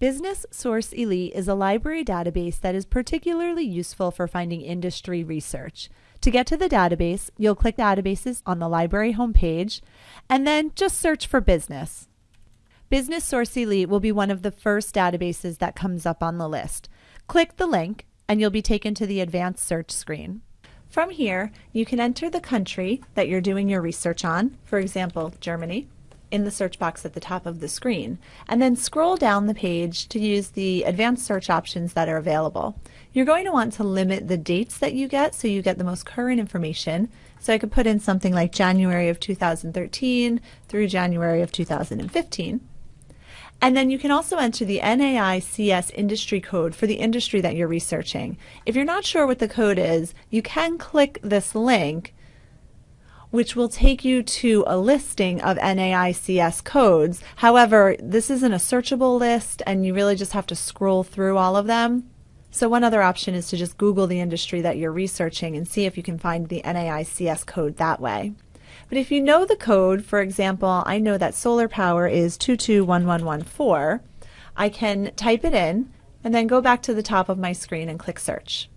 Business Source Elite is a library database that is particularly useful for finding industry research. To get to the database, you'll click Databases on the library homepage and then just search for business. Business Source Elite will be one of the first databases that comes up on the list. Click the link and you'll be taken to the advanced search screen. From here, you can enter the country that you're doing your research on, for example, Germany in the search box at the top of the screen, and then scroll down the page to use the advanced search options that are available. You're going to want to limit the dates that you get so you get the most current information. So I could put in something like January of 2013 through January of 2015. And then you can also enter the NAICS industry code for the industry that you're researching. If you're not sure what the code is, you can click this link which will take you to a listing of NAICS codes. However, this isn't a searchable list and you really just have to scroll through all of them. So one other option is to just Google the industry that you're researching and see if you can find the NAICS code that way. But if you know the code, for example, I know that solar power is 221114, I can type it in and then go back to the top of my screen and click search.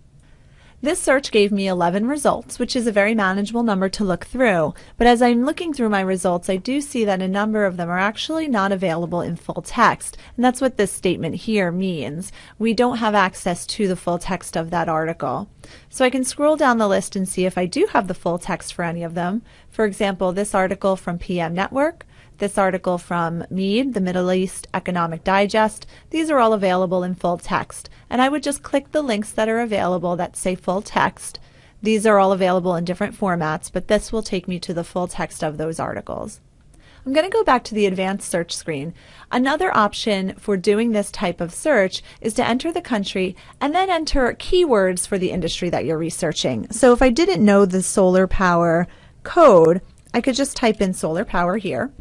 This search gave me 11 results, which is a very manageable number to look through. But as I'm looking through my results, I do see that a number of them are actually not available in full text. And that's what this statement here means. We don't have access to the full text of that article. So I can scroll down the list and see if I do have the full text for any of them. For example, this article from PM Network, this article from MEED, the Middle East Economic Digest. These are all available in full text. And I would just click the links that are available that say full text. These are all available in different formats, but this will take me to the full text of those articles. I'm going to go back to the advanced search screen. Another option for doing this type of search is to enter the country and then enter keywords for the industry that you're researching. So if I didn't know the solar power code, I could just type in solar power here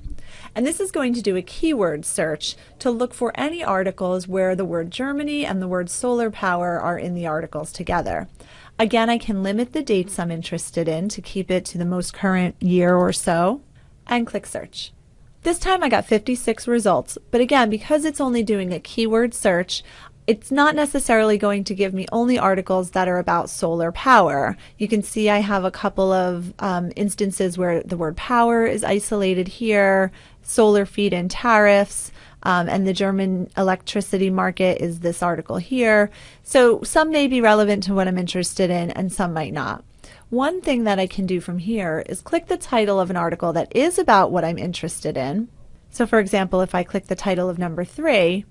and this is going to do a keyword search to look for any articles where the word Germany and the word solar power are in the articles together. Again, I can limit the dates I'm interested in to keep it to the most current year or so and click search. This time I got 56 results, but again, because it's only doing a keyword search, it's not necessarily going to give me only articles that are about solar power. You can see I have a couple of um, instances where the word power is isolated here, solar feed-in tariffs, um, and the German electricity market is this article here. So some may be relevant to what I'm interested in and some might not. One thing that I can do from here is click the title of an article that is about what I'm interested in. So for example, if I click the title of number three,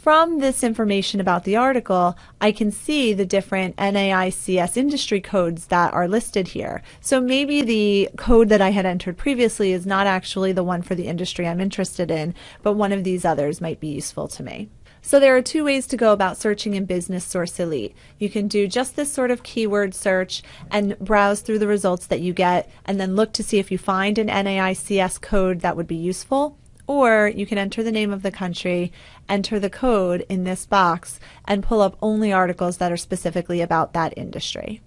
from this information about the article, I can see the different NAICS industry codes that are listed here. So maybe the code that I had entered previously is not actually the one for the industry I'm interested in, but one of these others might be useful to me. So there are two ways to go about searching in Business Source Elite. You can do just this sort of keyword search and browse through the results that you get and then look to see if you find an NAICS code that would be useful or you can enter the name of the country, enter the code in this box, and pull up only articles that are specifically about that industry.